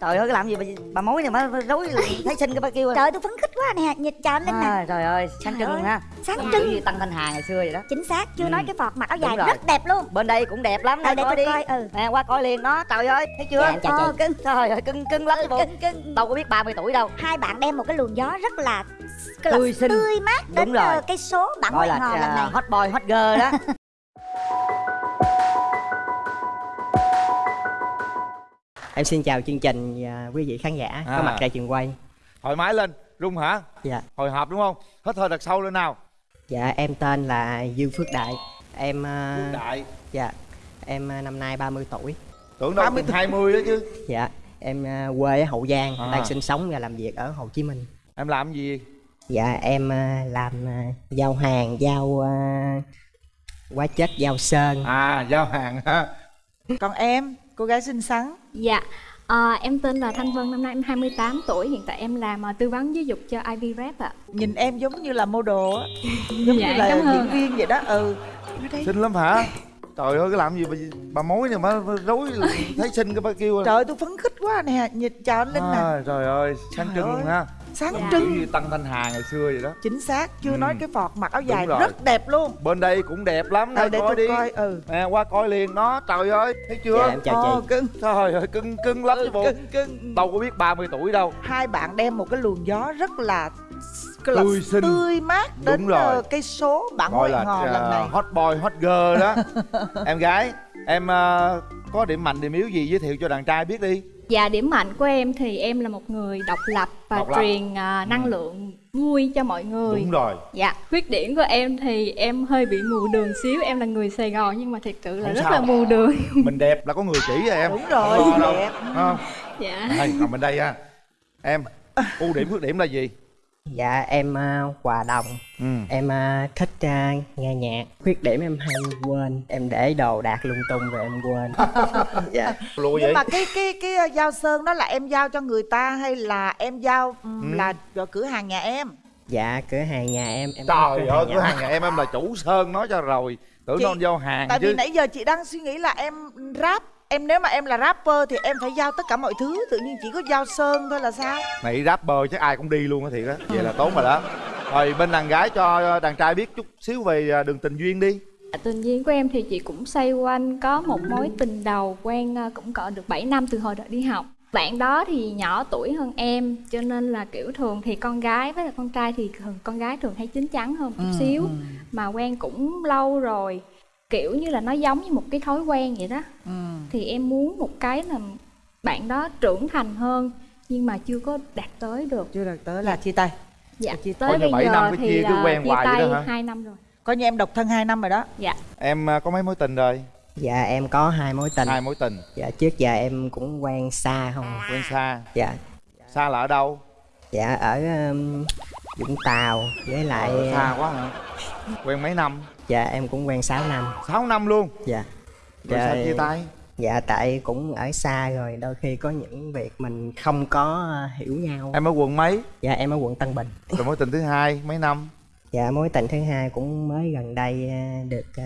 trời ơi cái làm gì bà, bà mối này mà rối thấy xinh cái bà kêu trời ơi, tôi phấn khích quá nè chào anh linh nè. À, trời ơi sáng Trời trưng ơi, ha sáng Giống trưng. như tăng thanh hà ngày xưa vậy đó. Chính xác chưa Ừ. nói cái phọt mặc áo dài rồi. rất đẹp luôn. Bên đây cũng đẹp lắm Ờ, đây để coi đi. coi, ừ. nè qua coi liền đó. Trời ơi thấy chưa? Dạ, chào chị. Ờ, cưng. Trời ơi cưng cưng lắm bộ. cưng cưng. Đâu có biết 30 tuổi đâu. Hai bạn đem một cái luồng gió rất là Tươi xinh. tươi mát đến Đúng rồi. ờ, cái số bạn gọi hẹn là lần à, này. hot boy hot girl đó Em xin chào chương trình và quý vị khán giả À. có mặt tại trường quay. thoải mái lên rung hả Dạ. hồi hộp đúng không hít hơi thật sâu lên nào Dạ em tên là Dương Phước Đại. Em ờ, đại dạ em ờ, năm nay 30 tuổi. tưởng đâu chừng 20 đó chứ Dạ em ờ, quê ở Hậu Giang, À. đang sinh sống và làm việc ở Hồ Chí Minh. em làm gì Dạ em làm giao hàng, giao hóa chất, giao sơn. à giao hàng ha Còn em, cô gái xinh xắn. Dạ, ờ, em tên là Thanh Vân, năm nay em 28 tuổi, hiện tại em làm ờ, tư vấn giáo dục cho Ivy Rap ạ. Nhìn em giống như là model á. Giống Dạ, như là cảm ơn. diễn viên vậy đó. Ừ. Xinh lắm hả? Trời ơi cái làm gì bà, bà mối này mà rối thấy xinh cái bà kêu Trời ơi, tôi phấn khích quá nè. Nhìn chào anh Linh nè. À, trời ơi sáng Trời trưng ơi. luôn ha Sáng Dạ. trưng như tăng thanh hà ngày xưa vậy đó. Chính xác, chưa Ừ. nói cái phọt mặc áo Đúng dài rồi. rất đẹp luôn. Bên đây cũng đẹp lắm Ờ, nè để coi tôi đi. coi ừ. Nè qua coi liền đó trời ơi thấy chưa? Dạ em chào Ồ, chị. cưng. Trời ơi cưng cưng lắm chứ bộ. cưng cưng. Đâu có biết 30 tuổi đâu. Hai bạn đem một cái luồng gió rất là cái là Tươi xinh. tươi mát Đúng đến rồi. ờ, cái số bạn gọi là hò lần à, này. hot boy hot girl đó. Em gái em à, có điểm mạnh điểm yếu gì giới thiệu cho đàn trai biết đi Dạ, điểm mạnh của em thì em là một người độc lập và Độc lập. truyền ờ, năng lượng vui cho mọi người. đúng rồi Dạ, khuyết điểm của em thì em hơi bị mù đường xíu, em là người Sài Gòn nhưng mà thật sự là Không rất sao. là mù đường. mình đẹp là có người chỉ rồi em Đúng rồi, Không lo đâu. đẹp. Không? Dạ. đây nằm bên đây ha em ưu điểm khuyết điểm là gì Dạ em ờ, hòa đồng. ừ. Em ờ, thích ờ, nghe nhạc. Khuyết điểm em hay quên. Em để đồ đạc lung tung rồi em quên. dạ. lùi Nhưng vậy mà cái cái cái giao sơn đó là em giao cho người ta hay là em giao ừm, Ừ. là cho cửa hàng nhà em? Dạ cửa hàng nhà em em trời cửa ơi cửa hàng nhà em em là chủ sơn nói cho rồi tưởng Chị- nó giao hàng Tại chứ vì nãy giờ chị đang suy nghĩ là em rap Em nếu mà em là rapper thì em phải giao tất cả mọi thứ Tự nhiên chỉ có giao sơn thôi là sao? này rapper chắc ai cũng đi luôn á thiệt á. Vậy là tốn rồi đó. Rồi bên đàn gái cho đàn trai biết chút xíu về à, đường tình duyên đi. Dạ, Tình duyên của em thì chị cũng xoay quanh có một mối tình đầu quen ờ, cũng cỡ được 7 năm từ hồi đợt đi học. Bạn đó thì nhỏ tuổi hơn em cho nên là kiểu thường thì con gái với là con trai thì thường con gái thường hay chín chắn hơn một chút xíu. mà quen cũng lâu rồi kiểu như là nó giống như một cái thói quen vậy đó. Ừ. thì em muốn một cái là bạn đó trưởng thành hơn nhưng mà chưa có đạt tới được. Chưa được tới là chia tay. Dạ Chia- tới bây bảy giờ năm cái thì chia cứ quen chia tay hai năm rồi. Coi như em độc thân 2 năm rồi đó. Dạ. Em à, có mấy mối tình rồi? Dạ em có hai mối tình. hai mối tình. Dạ trước giờ em cũng quen xa không. à. quen xa. Dạ. xa là ở đâu? Dạ ở um, Vũng Tàu với lại Ở xa quá hả? quen mấy năm dạ em cũng quen 6 năm. 6 năm luôn Dạ. rồi sao Rồi- chia tay Dạ tại cũng ở xa rồi đôi khi có những việc mình không có ờ, hiểu nhau. em ở quận mấy Dạ em ở quận Tân Bình. rồi mối tình thứ hai mấy năm Dạ mối tình thứ hai cũng mới gần đây ờ, được ờ,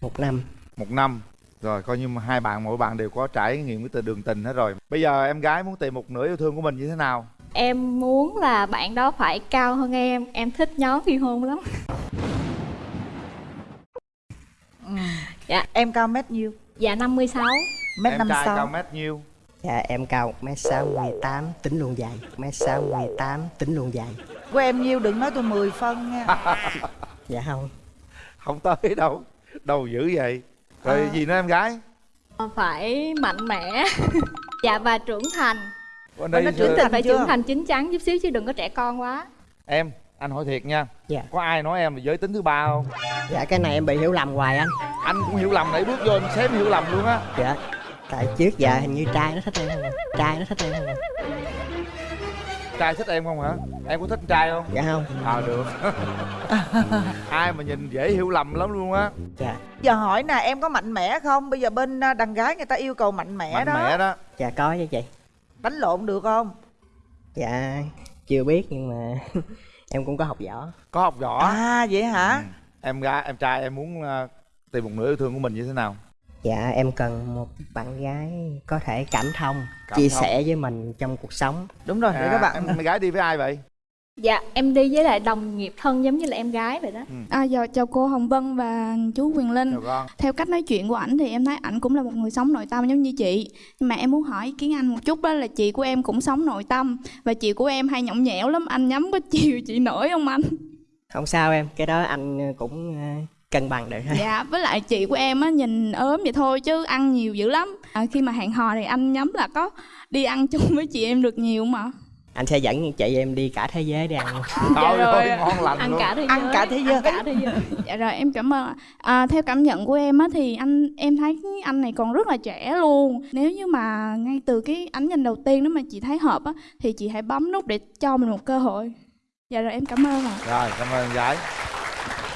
một năm. một năm rồi coi như mà hai bạn mỗi bạn đều có trải nghiệm cái từ đường tình hết rồi bây giờ em gái muốn tìm một nửa yêu thương của mình như thế nào Em muốn là bạn đó phải cao hơn em Em thích nhóm phi hôn lắm Dạ. Em cao mét nhiêu? Dạ 56 Mét em năm trai cao sáu mét nhiêu? Dạ em cao 1m68 tính luôn dài. 1m68 tính luôn dài. Của em nhiêu đừng nói tôi 10 phân nha. Dạ không. không tới đâu. Đâu dữ vậy? Rồi À. gì nữa em gái? Phải mạnh mẽ. Dạ và trưởng thành. Bên đây trưởng thành phải chưa? trưởng thành chín chắn chút xíu chứ đừng có trẻ con quá. Em anh hỏi thiệt nha Dạ. có ai nói em là giới tính thứ ba không Dạ cái này em bị hiểu lầm hoài anh. anh cũng hiểu lầm nãy bước vô anh xém hiểu lầm luôn á Dạ. Tại trước giờ hình như trai nó thích em không. Trai nó thích em không trai thích em không hả em có thích trai không Dạ không. à được ai mà nhìn dễ hiểu lầm lắm luôn á Dạ. Giờ hỏi nè em có mạnh mẽ không? Bây giờ bên à, đàn gái người ta yêu cầu mạnh mẽ mạnh đó mẽ đó Dạ có chứ chị. Đánh lộn được không? Dạ chưa biết nhưng mà em cũng có học võ. có học võ À vậy hả? em gái em trai em muốn ờ, tìm một nửa yêu thương của mình như thế nào dạ em cần một bạn gái có thể cảm thông Cảm chia thông. sẻ với mình trong cuộc sống đúng rồi để à, các bạn em gái đi với ai vậy dạ em đi với lại đồng nghiệp thân giống như là em gái vậy đó À, giờ chào cô Hồng Vân và chú Quyền Linh. chào con Theo cách nói chuyện của ảnh thì em thấy ảnh cũng là một người sống nội tâm giống như chị. Nhưng mà em muốn hỏi ý kiến anh một chút đó là chị của em cũng sống nội tâm và chị của em hay nhõng nhẽo lắm. Anh nhắm có chiều chị nổi không anh? không sao em cái đó anh cũng ờ, cân bằng được thôi Dạ, với lại chị của em á nhìn ốm vậy thôi chứ ăn nhiều dữ lắm. À, khi mà hẹn hò thì anh nhắm là có đi ăn chung với chị em được nhiều mà. Anh sẽ dẫn chị em đi cả thế giới đi ăn. Trời rồi. ơi ngon lành ăn luôn. cả thế giới. Ăn cả thế giới. ăn cả thế giới. Dạ rồi em cảm ơn ạ. à, Theo cảm nhận của em á thì anh em thấy anh này còn rất là trẻ luôn. Nếu như mà ngay từ cái ánh nhìn đầu tiên đó mà chị thấy hợp á Thì chị hãy bấm nút để cho mình một cơ hội. Dạ rồi em cảm ơn ạ. Rồi cảm ơn gái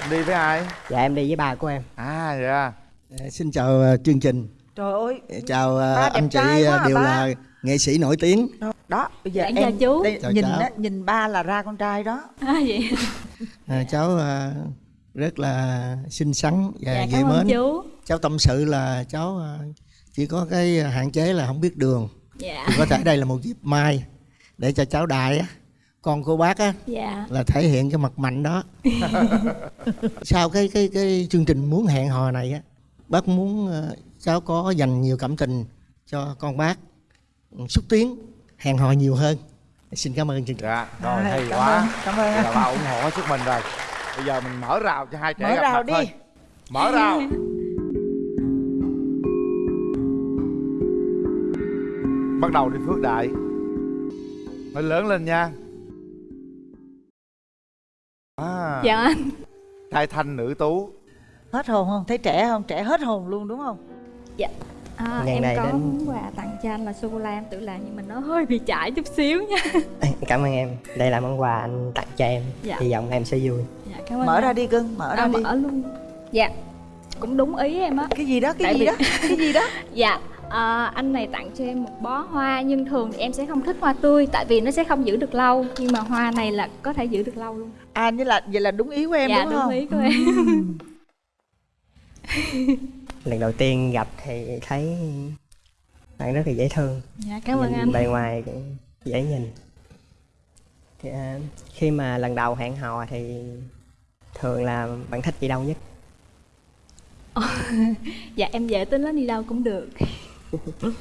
Em đi với ai? Dạ em đi với ba của em. À dạ. Ờ, Xin chào ờ, chương trình, trời ơi. Chào ờ, Ba anh chị à, đều ba. là nghệ sĩ nổi tiếng. đó bây giờ Dạ, em chú. đây, Chào nhìn cháu. á nhìn ba là ra con trai đó à, vậy Ờ, cháu ờ, rất là xinh xắn và dạ dễ mến. chú Cháu tâm sự là cháu ờ, chỉ có cái hạn chế là không biết đường. dạ Thì có thể đây là một dịp mai để cho cháu đại á, con cô bác á dạ là thể hiện cái mặt mạnh đó. Sau cái cái cái chương trình muốn hẹn hò này á, bác muốn ờ, cháu có dành nhiều cảm tình cho con bác, xúc tiến hẹn hò nhiều hơn. Xin cảm ơn chương trình. dạ rồi À, hay cảm quá. ơn cảm ơn. Vậy là ba ủng hộ hết sức mình rồi. Bây giờ mình mở rào cho hai trẻ mở gặp rào mặt đi. thôi. Mở rào. Bắt đầu đi phước đại. Nói lớn lên nha. À, dạ anh. Trai thanh nữ tú. Hết hồn không? Thấy trẻ không? Trẻ hết hồn luôn đúng không à, Ngày em này có đến- món quà tặng cho anh là sô cô la em. Tự làm nhưng mà nó hơi bị chảy chút xíu nha. Cảm ơn em. Đây là món quà anh tặng cho em. Dạ. hy vọng em sẽ vui. Dạ cảm ơn mở anh. ra đi cưng mở ra à, đi. mở luôn. Dạ cũng đúng ý em á. Cái gì đó cái Tại gì vì- đó cái gì đó. Dạ, à, anh này tặng cho em một bó hoa nhưng thường thì em sẽ không thích hoa tươi tại vì nó sẽ không giữ được lâu. Nhưng mà hoa này là có thể giữ được lâu luôn. à như là vậy là đúng ý của em dạ đúng, đúng không? ý của em. lần đầu tiên gặp thì thấy bạn rất là dễ thương Dạ cảm ơn Nhìn anh. bề ngoài cũng dễ nhìn thì, à, khi mà lần đầu hẹn hò thì thường là bạn thích gì đâu nhất Dạ em dễ tính lắm đi đâu cũng được.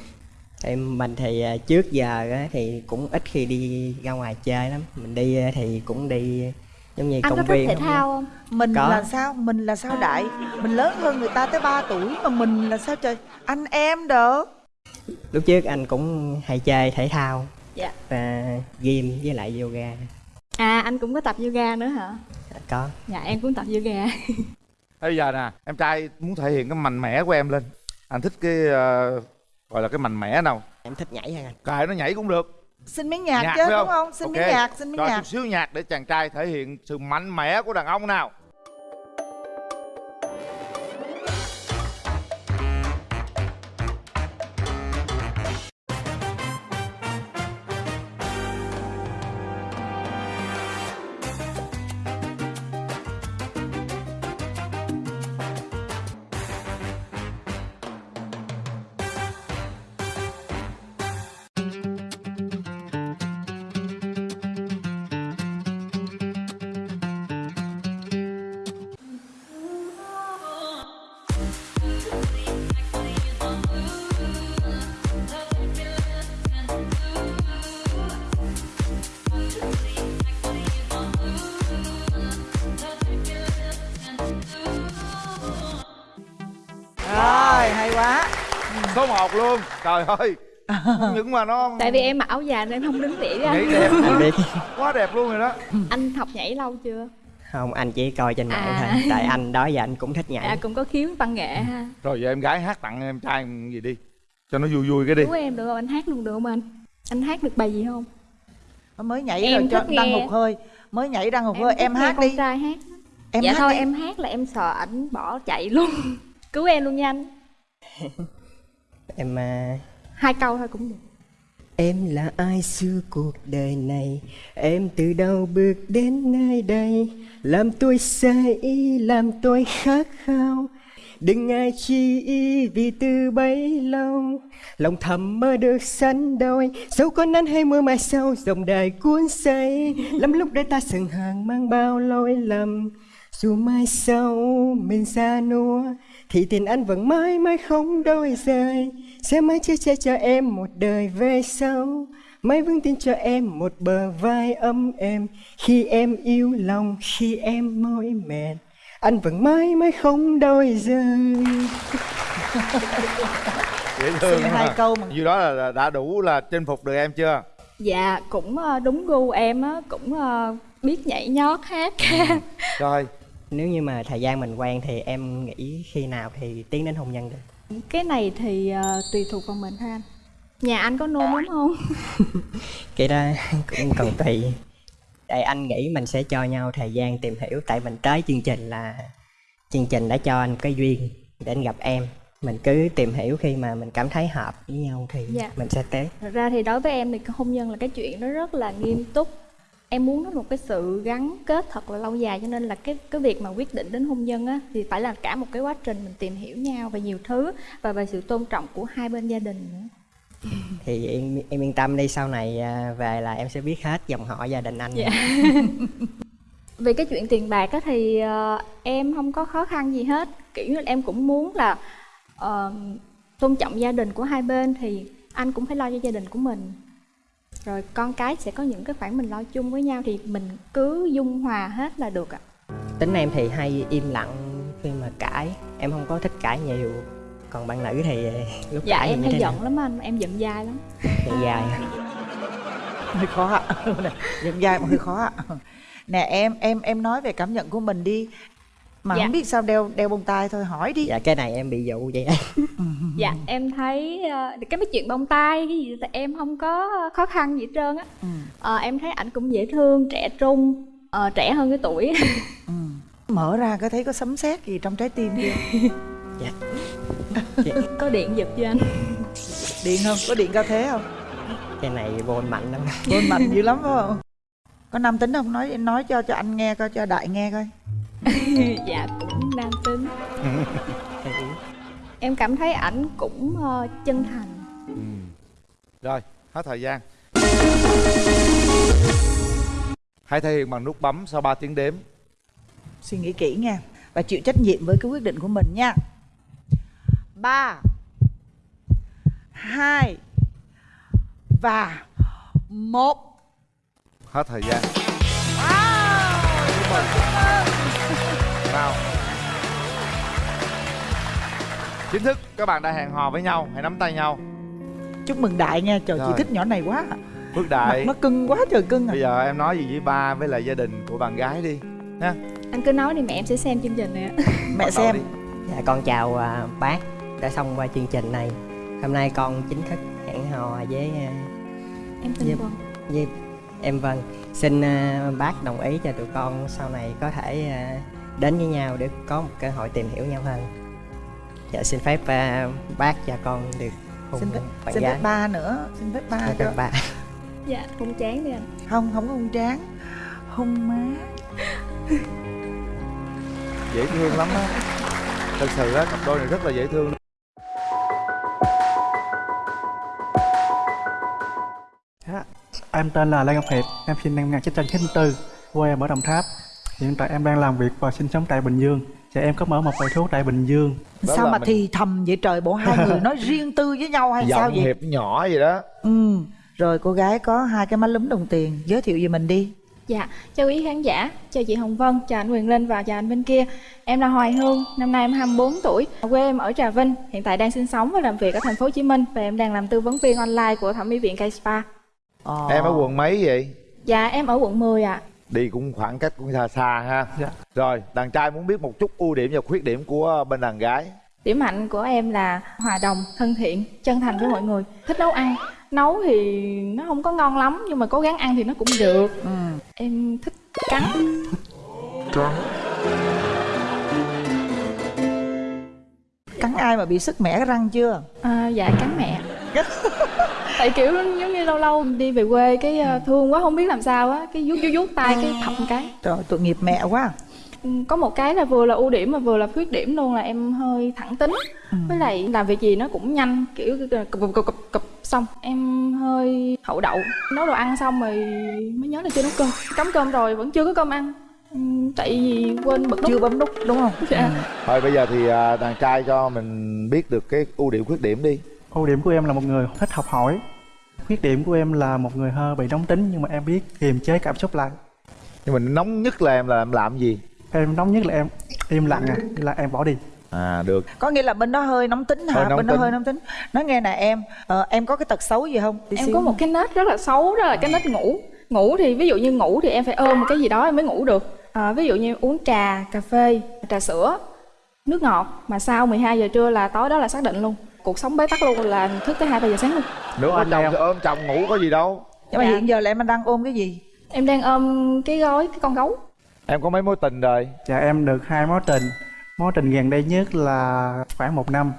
thì mình thì à, trước giờ thì cũng ít khi đi ra ngoài chơi lắm mình đi á, thì cũng đi giống như Anh có công thích viên thể không? thao không? mình Có. là sao mình là sao đại mình lớn hơn người ta tới 3 tuổi mà mình là sao trời anh em đỡ lúc trước anh cũng hay chơi thể thao Dạ. và gym với lại yoga À anh cũng có tập yoga nữa hả? có Dạ em cũng tập yoga. bây giờ nè em trai muốn thể hiện cái mạnh mẽ của em lên anh thích cái ờ, gọi là cái mạnh mẽ nào em thích nhảy hơn anh cài nó nhảy cũng được xin miếng nhạc, nhạc chứ đúng không? xin Ok. miếng nhạc xin miếng cho nhạc. chút xíu nhạc để chàng trai thể hiện sự mạnh mẽ của đàn ông nào trời ơi những mà nó Tại vì em mặc áo dài nên em không đứng tỉa với nhảy anh. đẹp biết quá đẹp luôn rồi đó Anh học nhảy lâu chưa? không anh chỉ coi trên mạng À. thôi tại anh đó giờ anh cũng thích nhảy Dạ cũng có khiếu văn nghệ ha. rồi giờ em gái hát tặng em trai gì đi cho nó vui vui cái đi Chú em được không? Anh hát luôn được không anh? Anh hát được bài gì không? mới nhảy Em rồi cho thích đăng nghe. hụt hơi mới nhảy đăng hụt hơi em nghe hát con đi trai hát. em dạ hát thôi đi. em hát là em sợ ảnh bỏ chạy luôn. Cứu em luôn nha anh. em à, Hai câu thôi cũng được. Em là ai xưa cuộc đời này? Em từ đâu bước đến nơi đây? Làm tôi say ý, làm tôi khát khao. Đừng ngại chi ý vì từ bấy lâu. Lòng thầm mơ được sánh đôi. Dẫu có nắng hay mưa mai sau Dòng đời cuốn say. Lắm lúc để ta sừng hàng mang bao lỗi lầm. Dù mai sau mình xa nua Thì tình anh vẫn mãi mãi không đôi rời. Sẽ mãi chở che cho em một đời về sau. Mãi vững tin cho em một bờ vai ấm êm. Khi em yêu lòng, khi em mỏi mệt. Anh vẫn mãi mãi không đôi rời. Dễ thương Xin hai câu mà. như đó là- đã đủ là chinh phục được em chưa? Dạ cũng ờ, đúng gu em á Cũng ờ, biết nhảy nhót hát. Ca rồi Nếu như mà thời gian mình quen thì em nghĩ khi nào thì tiến đến hôn nhân được? Cái này thì ờ, tùy thuộc vào mình thôi anh. Nhà anh có nôn lắm không? Cái đó cũng còn tùy. Tại anh nghĩ mình sẽ cho nhau thời gian tìm hiểu Tại mình tới chương trình là Chương trình đã cho anh cái duyên để anh gặp em. Mình cứ tìm hiểu khi mà mình cảm thấy hợp với nhau thì Dạ. mình sẽ tới. Thật ra thì đối với em thì hôn nhân là cái chuyện nó rất là nghiêm túc Em muốn nó một cái sự gắn kết thật là lâu dài Cho nên là cái cái việc mà quyết định đến hôn nhân á Thì phải là cả một cái quá trình mình tìm hiểu nhau về nhiều thứ Và về sự tôn trọng của hai bên gia đình nữa. Thì em, em yên tâm đi sau này à, về là em sẽ biết hết dòng họ gia đình anh Dạ. Về cái chuyện tiền bạc á thì ờ, em không có khó khăn gì hết. Kiểu như em cũng muốn là ờ, tôn trọng gia đình của hai bên Thì anh cũng phải lo cho gia đình của mình Rồi con cái sẽ có những cái khoản mình lo chung với nhau Thì mình cứ dung hòa hết là được ạ. Tính em thì hay im lặng khi mà cãi. Em không có thích cãi nhiều. Còn bạn nữ thì lúc Dạ cãi em như hay thế giận nào? lắm anh, em giận dai lắm. Giận dài hơi khó ạ. Giọng dài mà hơi khó ạ. Nè em em em nói về cảm nhận của mình đi mà Dạ. không biết sao đeo đeo bông tai thôi hỏi đi. Dạ cái này em bị dụ vậy. Dạ em thấy ờ, cái mấy chuyện bông tai cái gì thì em không có khó khăn gì hết trơn á. Ừ. Ờ, Em thấy ảnh cũng dễ thương, trẻ trung, ờ, trẻ hơn cái tuổi. Mở ra có thấy có sấm sét gì trong trái tim chưa? Có điện giật cho anh? Điện không? Có điện cao thế không? Cái này vô anh mạnh lắm. Bôn mạnh dữ lắm phải không? Có nam tính không? Nói nói cho cho anh nghe coi cho đại nghe coi dạ cũng nam tính. Em cảm thấy ảnh cũng ờ, chân thành. Rồi hết thời gian. Hãy thể hiện bằng nút bấm sau 3 tiếng đếm. Suy nghĩ kỹ nha và chịu trách nhiệm với cái quyết định của mình nha. Ba hai và một. Hết thời gian nào chính thức các bạn đã hẹn hò với nhau hãy nắm tay nhau. Chúc mừng đại nha trời chị Rồi. thích nhỏ này quá. Phước mặt đại nó cưng quá trời cưng à. Bây giờ em nói gì với ba với lại gia đình của bạn gái đi nha anh cứ nói đi mẹ em sẽ xem chương trình này ạ mẹ xem. đi. Dạ con chào à, bác đã xong qua chương trình này. Hôm nay con chính thức hẹn hò với à, em Dạ. vâng với em Vân. Xin à, bác đồng ý cho tụi con sau này có thể à, đến với nhau để có một cơ hội tìm hiểu nhau hơn. Dạ xin phép à, bác và con được hôn xin phép bạn xin gái. phép ba nữa xin phép ba Dạ, cho các bạn dạ không chán đi anh. Không không có hung tráng hung má. Dễ thương lắm á. Thật sự á cặp đôi này rất là dễ thương. Dạ, Em tên là Lê Ngọc Hiệp, em sinh năm 1994, quê em ở Đồng Tháp. Hiện tại em đang làm việc và sinh sống tại Bình Dương. Và em có mở một quầy thuốc tại Bình Dương. Đó sao mà mình- thì thầm vậy trời bộ hai người nói riêng tư với nhau hay sao giọng vậy? hiệp nhỏ vậy đó. Ừ rồi cô gái có hai cái má lúm đồng tiền giới thiệu về mình đi. Dạ, chào quý khán giả, chào chị Hồng Vân, chào anh Quyền Linh và chào anh bên kia. Em là Hoài Hương, năm nay em 24 tuổi Quê em ở Trà Vinh, hiện tại đang sinh sống và làm việc ở thành phố Hồ Chí Minh Và em đang làm tư vấn viên online của thẩm mỹ viện K Spa. Ờ. em ở quận mấy vậy? Dạ, em ở quận 10 ạ đi cũng khoảng cách cũng xa xa ha. Dạ. rồi đàn trai muốn biết một chút ưu điểm và khuyết điểm của bên đàn gái. Điểm mạnh của em là hòa đồng, thân thiện, chân thành với mọi người Thích nấu ăn. Nấu thì nó không có ngon lắm Nhưng mà cố gắng ăn thì nó cũng được. Ừ. Em thích cắn cắn ai mà bị sức mẻ cái răng chưa? À, Dạ, cắn mẹ Tại kiểu giống như lâu lâu đi về quê cái ờ, thương quá không biết làm sao á Cái vuốt vuốt vuốt tay cái thọc một cái. Trời tội nghiệp mẹ quá. Có một cái là vừa là ưu điểm mà vừa là khuyết điểm luôn là em hơi thẳng tính. Với lại làm việc gì nó cũng nhanh kiểu cụp cụp cụp cụp xong. Em hơi hậu đậu nấu đồ ăn xong rồi mới nhớ là chưa nấu cơm. Cắm cơm rồi vẫn chưa có cơm ăn. Ừm, tại vì quên bật nút. Chưa bấm nút đúng không? Dạ. thôi bây giờ thì à, đàn trai cho mình biết được cái ưu điểm khuyết điểm đi ưu điểm của em là một người thích học hỏi. Khuyết điểm của em là một người hơi bị nóng tính nhưng mà em biết kiềm chế cảm xúc lại. Nhưng mà nóng nhất là em là em làm gì? Em nóng nhất là em im lặng à là em bỏ đi. À được. Có nghĩa là bên đó hơi nóng tính hả? Hơi nóng bên đó tính. hơi nóng tính. Nói nghe nè em ờ, em có cái tật xấu gì không? Tí em xíu. có một cái nết rất là xấu đó là cái nết ngủ. Ngủ thì ví dụ như ngủ thì em phải ôm một cái gì đó em mới ngủ được. À, ví dụ như uống trà cà phê trà sữa nước ngọt. Mà sau 12 giờ trưa là tối đó là xác định luôn cuộc sống bế tắc luôn là thức tới hai ba giờ sáng luôn. Nếu Ôm chồng ôm chồng ngủ có gì đâu. Nhưng mà Dạ. hiện giờ là em đang ôm cái gì? Em đang ôm cái gói cái con gấu. Em có mấy mối tình rồi? Dạ em được hai mối tình. Mối tình gần đây nhất là khoảng một năm.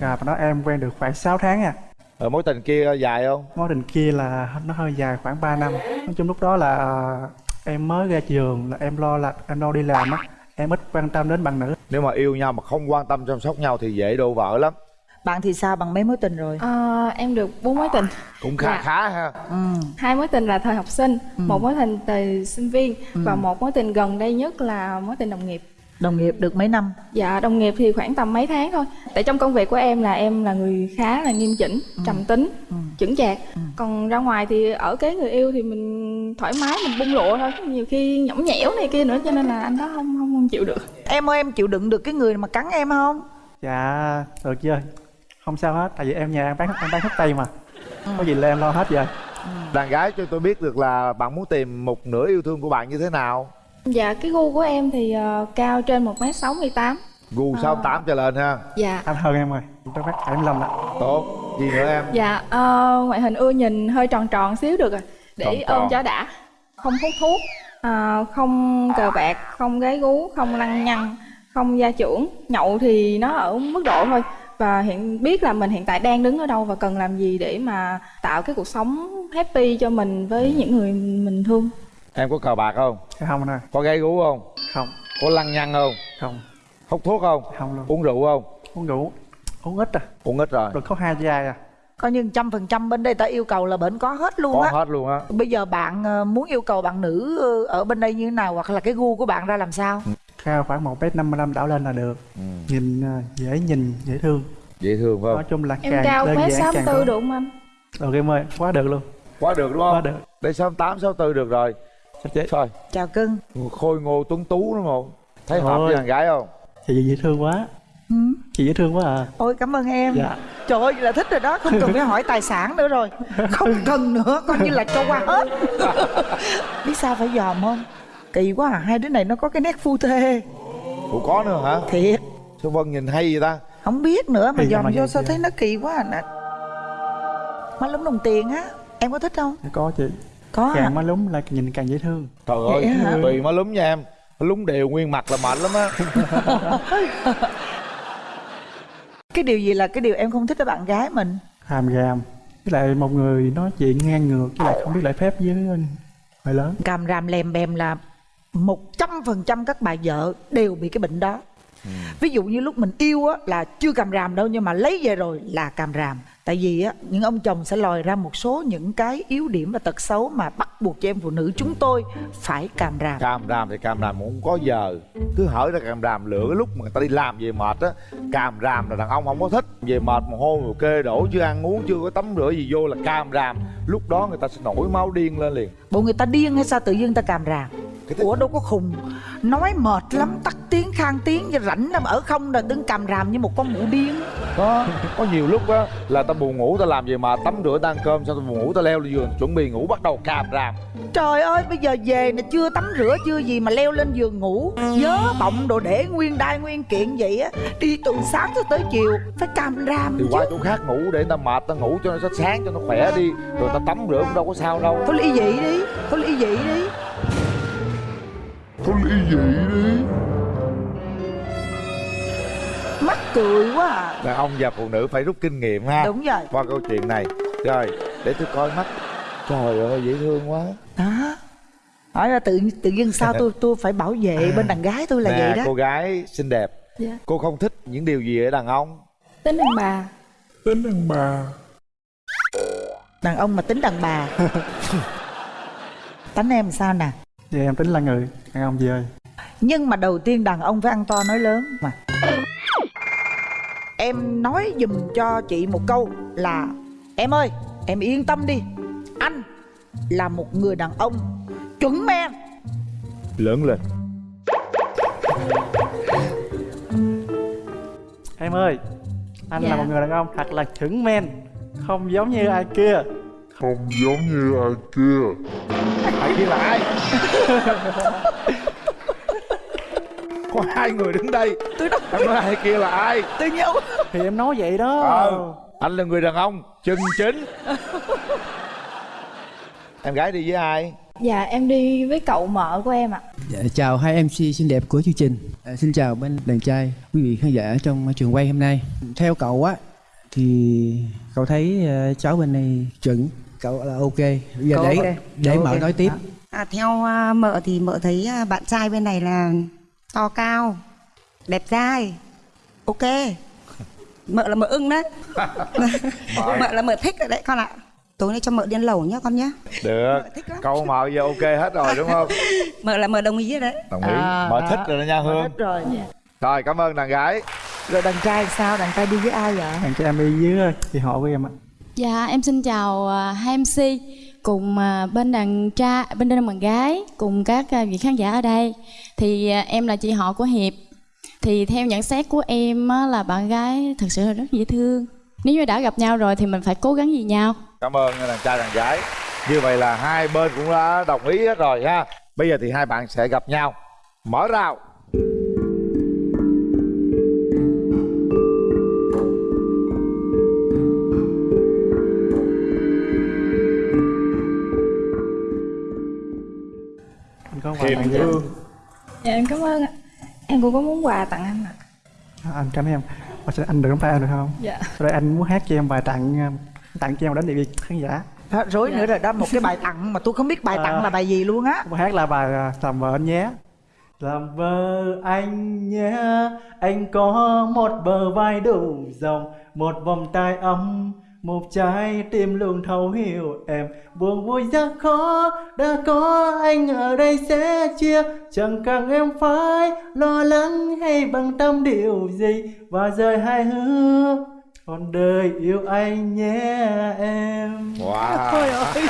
Và đó em quen được khoảng 6 tháng à. Rồi mối tình kia dài không? Mối tình kia là nó hơi dài khoảng 3 năm. Nói chung lúc đó là à, em mới ra trường là em lo là em lo đi làm á. Em ít quan tâm đến bạn nữ. Nếu mà yêu nhau mà không quan tâm chăm sóc nhau thì dễ đổ vỡ lắm bạn thì sao? Bằng mấy mối tình rồi? À, em được bốn mối tình. Cũng khá Dạ. khá ha. Ừ. hai mối tình là thời học sinh một mối tình thời sinh viên và một mối tình gần đây nhất là mối tình đồng nghiệp. Đồng nghiệp được mấy năm? Dạ đồng nghiệp thì khoảng tầm mấy tháng thôi. Tại trong công việc của em là em là người khá là nghiêm chỉnh, trầm tính, chững chạc. Còn ra ngoài thì ở cái người yêu thì mình thoải mái, mình bung lụa thôi Nhiều khi nhõng nhẽo này kia nữa cho nên là anh đó không không, không chịu được. Em ơi em chịu đựng được cái người mà cắn em không? Dạ được chưa Không sao hết Tại vì em nhà em bán em bán thuốc tây mà. Có gì là em lo hết rồi đàn gái cho tôi biết được là bạn muốn tìm một nửa yêu thương của bạn như thế nào? Dạ cái gu của em thì ờ, cao trên 1m68 gu sáu tám trở lên ha. Dạ. Anh hơn em rồi Tôi bắt 75 ạ. Tốt. Gì nữa em? Dạ ờ, ngoại hình ưa nhìn hơi tròn tròn xíu được rồi. Để Tròn tròn. ôm cho đã. Không hút thuốc ờ, Không cờ bạc, không gái gú, không lăng nhăng Không gia trưởng. Nhậu thì nó ở mức độ thôi Và hiện biết là mình hiện tại đang đứng ở đâu Và cần làm gì để mà tạo cái cuộc sống happy cho mình Với những người mình thương? Em có cờ bạc không? Không anh ơi. Có gái gú không? Không. Có lăng nhăng không? Không. Hút thuốc không? Không luôn. Uống rượu không? Uống rượu. Uống ít à. Uống ít rồi. Được có hai chai à. Coi như trăm phần trăm bên đây ta yêu cầu là bên có hết luôn có á. hết luôn á. Bây giờ bạn ờ, muốn yêu cầu bạn nữ ờ, ở bên đây như thế nào hoặc là cái gu của bạn ra làm sao Cao khoảng 1m55 đảo lên là được. Ừ. Nhìn à, dễ nhìn, dễ thương. Dễ thương phải Nói không chung là Em càng cao đơn mét 64 tốt. được không anh? Được em ơi, quá được luôn. Quá được đúng Quá không được. Đây sáu tám sáu tư được rồi. Thôi chào cưng. Khôi ngô tuấn tú đúng không? Thấy hợp với đàn gái không? Chị dễ thương quá. Ừ. Chị dễ thương quá à. Ôi cảm ơn em. Dạ. Trời ơi là thích rồi đó không cần phải hỏi tài sản nữa rồi. Không cần nữa coi như là cho qua hết. Biết sao phải dòm không kỳ quá à. Hai đứa này nó có cái nét phu thê. Ủa có nữa hả? Thiệt. Sao vân nhìn hay vậy ta? Không biết nữa mà dòm vô sao thấy nó kỳ quá à. Nè. Má lúm đồng tiền á. Em có thích không? Có chị. Có hả? Càng má lúng là nhìn càng dễ thương. Trời ơi tùy má lúm nha em. Má lúm đều nguyên mặt là mệt lắm á. Cái điều gì là cái điều em không thích ở bạn gái mình? Hàm gàm. Với lại một người nói chuyện ngang ngược Với lại không biết lễ phép với người lớn. Càm ràm lèm bèm là một trăm phần trăm các bà vợ đều bị cái bệnh đó. Ví dụ như lúc mình yêu á là chưa càm ràm đâu nhưng mà lấy về rồi là càm ràm. Tại vì á những ông chồng sẽ lòi ra một số những cái yếu điểm và tật xấu mà bắt buộc cho em phụ nữ chúng tôi phải càm ràm. Càm ràm thì càm ràm cũng không có giờ. Cứ hở ra càm ràm lựa cái lúc mà người ta đi làm về mệt á càm ràm là đàn ông không có thích. Về mệt mồ hôi mồ kê đổ chưa ăn uống chưa có tắm rửa gì vô là càm ràm. Lúc đó người ta sẽ nổi máu điên lên liền. Bộ người ta điên hay sao tự nhiên ta càm ràm Cái thứ- ủa đâu có khùng. Nói mệt lắm tắt tiếng khang tiếng rảnh lắm. Ở không là đứng càm ràm như một con mụ điên có có nhiều lúc á là ta buồn ngủ ta làm gì mà tắm rửa ăn cơm xong ta buồn ngủ ta leo lên giường chuẩn bị ngủ bắt đầu càm ràm. Trời ơi bây giờ về nè chưa tắm rửa chưa gì mà leo lên giường ngủ. Nhớ bọng đồ để nguyên đai nguyên kiện vậy á. Đi từ sáng cho tới chiều Phải càm ràm thì chứ. qua chỗ khác ngủ để ta mệt ta ngủ cho nó sáng cho nó khỏe đi. Rồi ta tắm rửa cũng đâu có sao đâu. Thôi ly dị đi Thôi ly dị đi thôi ly dị đi. Mắc cười quá à. Đàn ông và phụ nữ phải rút kinh nghiệm ha. Đúng rồi. Qua câu chuyện này. Rồi để tôi coi mắt. Trời ơi dễ thương quá. Đó hỏi là tự tự dưng sao tôi tôi phải bảo vệ bên đàn gái tôi là nè vậy đó. cô gái xinh đẹp. Dạ. cô không thích những điều gì ở đàn ông. Tính đàn bà. Tính đàn bà. Đàn ông mà tính đàn bà. Tánh em sao nè Dạ em tính là người đàn ông gì ơi? Nhưng mà đầu tiên đàn ông phải ăn to nói lớn mà. Em nói dùm cho chị một câu là em ơi em yên tâm đi. Anh là một người đàn ông chuẩn men. Lớn lên. Em ơi Anh là Dạ. một người đàn ông thật là chuẩn men Không giống như ai kia. Ai kia là ai có hai người đứng đây. Tôi nói. Em nói ai kia là ai? Tôi nhớ Thì em nói vậy đó. Ờ anh là người đàn ông chân chính. Em gái đi với ai? Dạ em đi với cậu mợ của em ạ. Dạ, chào hai MC xinh đẹp của chương trình. À, xin chào bên đàn trai, quý vị khán giả trong trường quay hôm nay. Theo cậu á thì cậu thấy ờ, cháu bên này chuẩn, cậu là ok. Bây giờ Cậu để ok. để Cậu mở ok. nói tiếp. À, theo à, mợ thì mợ thấy à, bạn trai bên này là to cao, đẹp dai, ok. Mợ là mợ ưng đấy. mợ là mợ thích rồi đấy con ạ. Tối nay cho mợ điên lẩu nhá con nhá. được thích câu mợ giờ ok hết rồi đúng không Mợ là mợ đồng ý rồi đấy. đồng ý À, mợ thích rồi đó nha hương hết rồi rồi cảm ơn đàn gái rồi đàn trai sao đàn trai đi với ai vậy Đàn cho em đi với chị họ của em ạ Dạ em xin chào à, hai MC cùng à, bên đàn trai bên đàn bạn gái cùng các à, vị khán giả ở đây. Thì em là chị họ của Hiệp. Thì theo nhận xét của em là bạn gái thật sự là rất dễ thương. Nếu như đã gặp nhau rồi thì mình phải cố gắng vì nhau. cảm ơn đàn trai đàn gái như vậy là hai bên cũng đã đồng ý hết rồi ha bây giờ thì hai bạn sẽ gặp nhau mở rào Anh có quà tặng gì hương dạ em cảm ơn ạ. Em cũng có muốn quà tặng anh ạ. À, Anh cảm ơn em. Mà sẽ anh được nắm tay em được không? dạ. Sau đây anh muốn hát cho em bài tặng um, Tặng cho em đến địa vị khán giả. Đó, rối nữa rồi đó một cái bài tặng mà tôi không biết bài tặng À. là bài gì luôn á. Bài hát là bài à, Làm vợ anh nhé. Làm vợ anh nhé Anh có một bờ vai đủ rộng Một vòng tay ấm Một trái tim luôn thấu hiểu em. Buồn vui rất khó Đã có anh ở đây sẽ chia. Chẳng cần em phải lo lắng hay bận tâm điều gì. Và rời hai hứa Còn đời yêu anh nhé em. Wow. Thôi ơi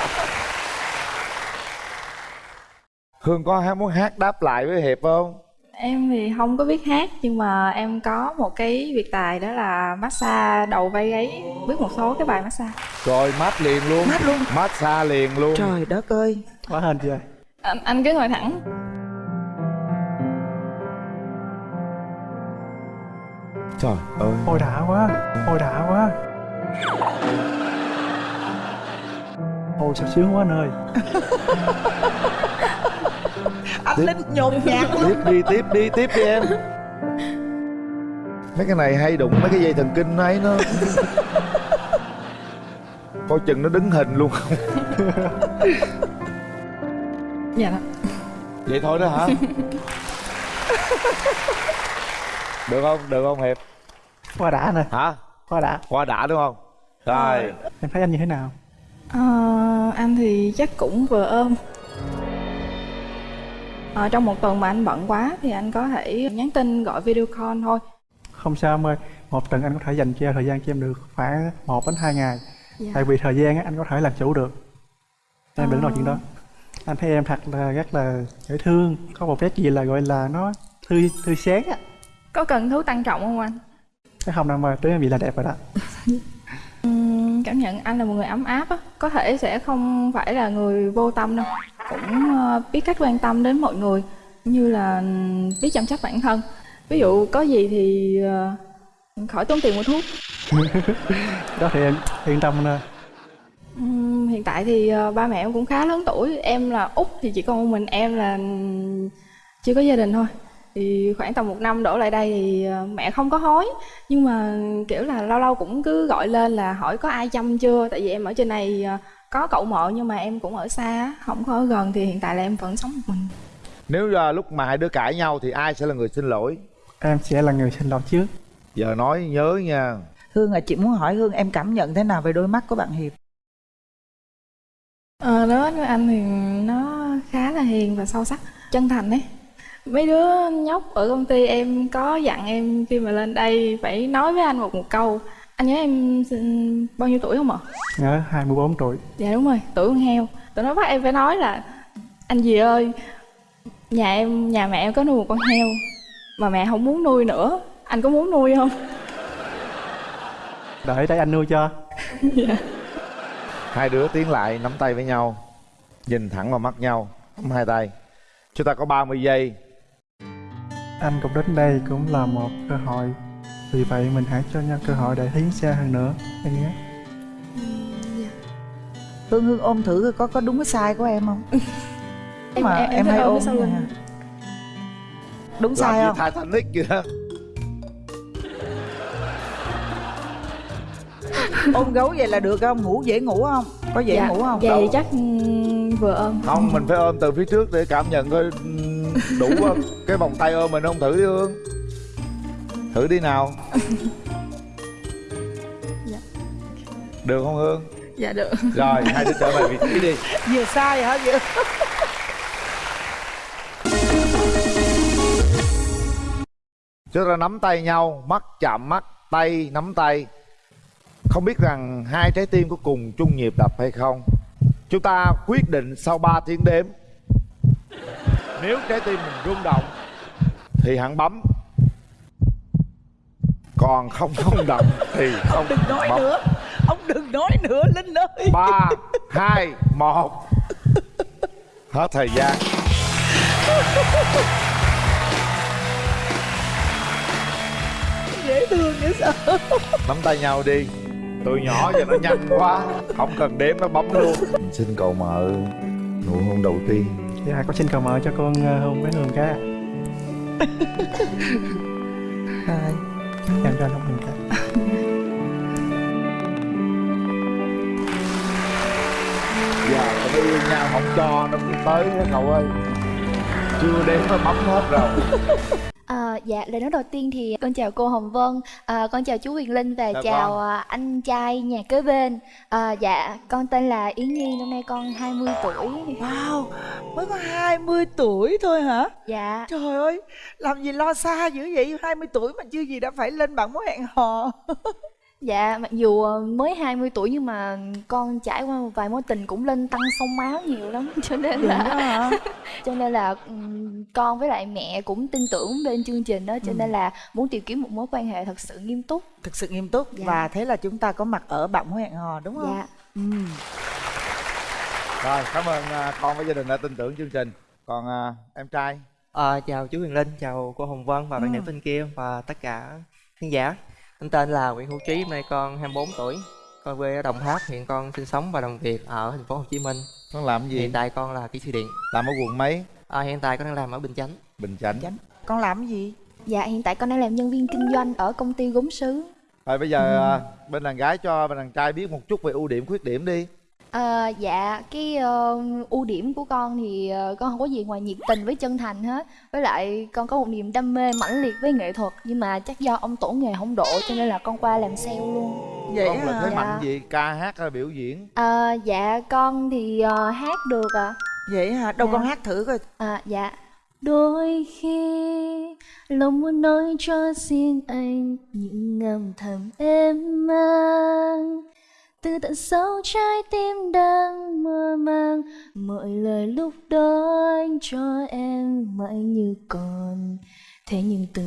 hương có muốn hát đáp lại với hiệp không em thì không có biết hát nhưng mà em có một cái việc tài đó là massage đầu vai gáy. Biết một số cái bài massage. Rồi mát liền luôn. Mát luôn. massage liền luôn. Trời đất ơi. Quá hên chưa? Anh, anh cứ ngồi thẳng. Trời ơi. Ôi đã quá. Ôi đã quá. Ôi sao sướng quá anh ơi anh linh nhột nhạt luôn tiếp đi tiếp đi tiếp đi em. Mấy cái này hay đụng mấy cái dây thần kinh ấy nó. Coi chừng nó đứng hình luôn. Không dạ. Vậy thôi đó hả? Được không? Được không hiệp? Quá đã nè. Hả? Quá đã. Qua đã đúng không? Rồi. Em thấy anh như thế nào? Ờ, anh thì chắc cũng vừa ôm Ờ, trong một tuần mà anh bận quá thì anh có thể nhắn tin gọi video call thôi. Không sao em ơi Một tuần anh có thể dành cho thời gian cho em được khoảng 1 đến 2 ngày. Dạ. Tại vì thời gian á, anh có thể làm chủ được. Em đừng nói chuyện đó. Anh thấy em thật là rất là dễ thương. Có một cái gì là gọi là nó thư thư sáng á. Có cần thứ tăng trọng không anh? Cái không nào mà tới em bị là đẹp rồi đó. Cảm nhận anh là một người ấm áp á. Có thể sẽ không phải là người vô tâm đâu Cũng ờ, biết cách quan tâm đến mọi người như là ừm, biết chăm sóc bản thân. Ví dụ có gì thì ờ, khỏi tốn tiền mua thuốc. Đó thì em yên tâm nè Ừm, hiện tại thì ờ, ba mẹ em cũng khá lớn tuổi. Em là út thì chỉ còn một mình em là ừm, chưa có gia đình thôi. Thì khoảng tầm một năm đổ lại đây thì mẹ không có hối. Nhưng mà kiểu là lâu lâu cũng cứ gọi lên là hỏi có ai chăm chưa? Tại vì em ở trên này có cậu mợ nhưng mà em cũng ở xa á, không có ở gần thì hiện tại là em vẫn sống một mình. Nếu là lúc mà hai đứa cãi nhau thì ai sẽ là người xin lỗi? Em sẽ là người xin lỗi trước. Giờ nói nhớ nha. Hương à chị muốn hỏi hương em cảm nhận thế nào về đôi mắt của bạn hiệp? Ờ đối với anh thì nó khá là hiền và sâu sắc chân thành ấy. Mấy đứa nhóc ở công ty em có dặn em khi mà lên đây phải nói với anh một một câu anh nhớ em bao nhiêu tuổi không ạ? Nhớ 24 tuổi. Dạ đúng rồi tuổi con heo. Tụi nó bắt em phải nói là anh dì ơi nhà em nhà mẹ em có nuôi một con heo mà mẹ không muốn nuôi nữa. Anh có muốn nuôi không? Đợi đây anh nuôi cho. Dạ. Hai đứa tiến lại nắm tay với nhau nhìn thẳng vào mắt nhau nắm hai tay. Chúng ta có 30 giây. Anh cũng đến đây cũng là một cơ hội vì vậy mình hãy cho nhau cơ hội để tiến xa hơn nữa. Anh nhé. Hương hương ôm thử có có đúng cái sai của em không? Em mà em, em thích hay ôm vậy lưng hả? đúng làm sai như không? Titanic vậy đó ôm gấu vậy là được không? Ngủ dễ ngủ không? Có dễ dạ, ngủ không? dạ thì chắc ừm, vừa ôm. Không mình phải ôm từ phía trước để cảm nhận coi ừm, đủ không? Cái vòng tay ôm mình không thử đi hương thử đi nào. Dạ. được không hương? Dạ được. Rồi hai đứa trở về vị trí đi. Vừa sai hả vừa chúng ta nắm tay nhau mắt chạm mắt tay nắm tay. Không biết rằng hai trái tim có cùng chung nhịp đập hay không. Chúng ta quyết định sau 3 tiếng đếm. Nếu trái tim mình rung động thì hẳn bấm còn không rung động thì không đừng nói bấm nữa. Ông đừng nói nữa linh ơi. Ba hai một. Hết thời gian. Dễ thương dễ sợ. Nắm tay nhau đi. Tụi nhỏ giờ nó nhanh quá. Không cần đếm nó bấm luôn. Mình xin cậu mợ nụ hôn đầu tiên. Dạ con xin cầu mời cho con ờ, hôn với hương cái Rồi. Em cho hôn hương cái. Giờ tụi nó yêu nhau không cho nó cũng tới cậu ơi. Chưa đếm nó bấm hết rồi À, dạ lời nói đầu tiên thì con chào cô Hồng Vân, à, con chào chú Quyền Linh và Chào chào con. à, anh trai nhà kế bên. À, dạ con tên là Yến Nhi, năm nay con 20 tuổi. wow mới có 20 tuổi thôi hả Dạ. trời ơi làm gì lo xa dữ vậy 20 tuổi mà chưa gì đã phải lên bảng mối hẹn hò Dạ mặc dù ờ, mới 20 tuổi nhưng mà con trải qua một vài mối tình cũng lên tăng sông máu nhiều lắm cho nên Vậy là cho nên là con với lại mẹ cũng tin tưởng bên chương trình đó cho Ừ. nên là muốn tìm kiếm một mối quan hệ thật sự nghiêm túc. thực sự nghiêm túc Dạ. và thế là chúng ta có mặt ở mối hẹn hò đúng không Dạ. ừ. rồi cảm ơn à, con với gia đình đã tin tưởng chương trình còn à, em trai Ờ, chào chú Huyền Linh, chào cô Hồng Vân và bạn Ừ. nữ bên kia và tất cả khán giả. Anh tên là Nguyễn Hữu Trí, hôm nay con 24 tuổi. Con quê ở Đồng Tháp, hiện con sinh sống và làm việc ở thành phố Hồ Chí Minh. con làm gì Hiện tại con là kỹ sư điện. làm ở quận mấy Ờ, hiện tại con đang làm ở Bình Chánh. bình chánh con làm gì Dạ hiện tại con đang làm nhân viên kinh doanh ở công ty gốm sứ. rồi bây giờ à, bên đàn gái cho bên đàn trai biết một chút về ưu điểm khuyết điểm đi Ờ, dạ cái ờ, ưu điểm của con thì ờ, con không có gì ngoài nhiệt tình với chân thành hết. Với lại con có một niềm đam mê mãnh liệt với nghệ thuật nhưng mà chắc do ông tổ nghề không độ cho nên là con qua làm sale luôn. Vậy con là hả thế Dạ. mạnh gì? Ca hát hay biểu diễn? Ờ, dạ con thì ờ, hát được ạ. Vậy hả? Đâu Dạ. con hát thử coi. À, dạ. Đôi khi lòng muốn nói cho riêng anh những âm thầm em mang từ tận sâu trái tim đang mơ màng. Mọi lời lúc đó anh cho em mãi như còn. Thế nhưng từ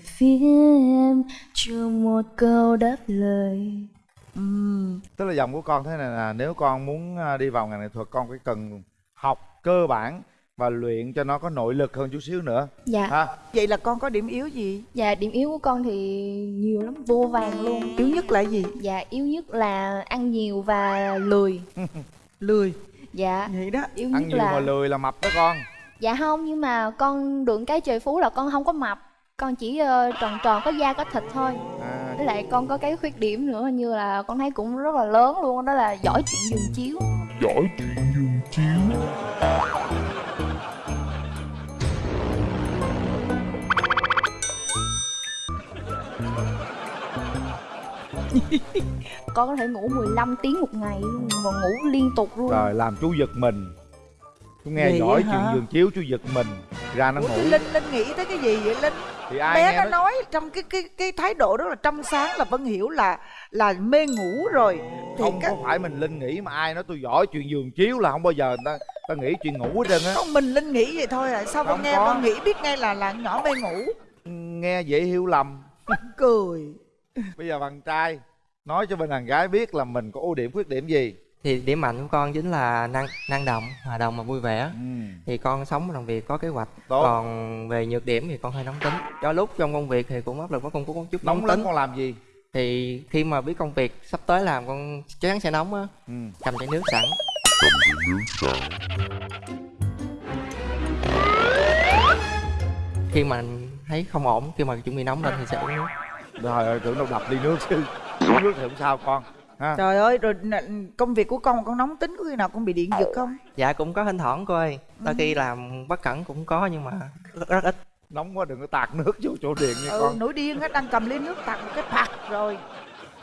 phía em chưa một câu đáp lời. Ừm, tức là dòng của con thế này là nếu con muốn à, đi vào ngành nghệ thuật con phải cần học cơ bản và luyện cho nó có nội lực hơn chút xíu nữa. Dạ. Ha? Vậy là con có điểm yếu gì? Dạ điểm yếu của con thì nhiều lắm. Vô vàng luôn. Yếu nhất là gì? Dạ yếu nhất là ăn nhiều và lười. Lười? Dạ. Vậy đó. Yếu ăn nhất nhiều là mà lười là mập đó con. Dạ không nhưng mà con được cái trời phú là con không có mập. Con chỉ ờ, tròn tròn có da có thịt thôi. À, Với lại con có cái khuyết điểm nữa như là con thấy cũng rất là lớn luôn Đó là giỏi chuyện giường chiếu. Dõi chuyện giường chiếu con có thể ngủ 15 tiếng một ngày luôn và ngủ liên tục luôn. Rồi làm chú giật mình. Chú nghe Vậy giỏi chuyện giường chiếu chú giật mình. Ra nó Ủa, ngủ. linh linh nghĩ tới cái gì vậy linh? Thì ai bé nghe nó nó- nói trong cái cái cái thái độ rất là trong sáng là vân hiểu là là mê ngủ rồi. Thì không các có phải mình linh nghĩ mà ai nói tôi giỏi chuyện giường chiếu là không bao giờ người ta ta nghĩ chuyện ngủ hết trơn á. Không mình linh nghĩ vậy thôi à. Sao con Không nghe có. con nghĩ biết ngay là là nhỏ mê ngủ? Nghe dễ hiểu lầm. Cười bây giờ bạn trai nói cho bên đàn gái biết là mình có ưu điểm khuyết điểm gì. Thì điểm mạnh của con chính là năng năng động hòa đồng và vui vẻ. Thì con sống làm việc có kế hoạch. Ừ. Tốt. còn về nhược điểm thì con hơi nóng tính. Do lúc trong công việc thì cũng áp lực với con cũng có chút nóng, nóng tính. con làm gì? Thì khi mà biết công việc sắp tới làm con chắc chắn sẽ nóng á. Ừ. cầm chai nước sẵn. Khi mà thấy không ổn khi mà chuẩn bị nóng lên thì sẽ uống nước rồi ơi tưởng đâu đập ly nước chứ. Uống nước thì không sao con. Ha. Trời ơi rồi công việc của con con nóng tính có khi nào con bị điện giật không? Dạ cũng có thỉnh thoảng cô ơi đôi khi làm bất cẩn cũng có nhưng mà rất, rất ít. Nóng quá đừng có tạt nước vô chỗ điện nha ừ con. nổi điên á đang cầm ly nước tạt một cái phạt rồi.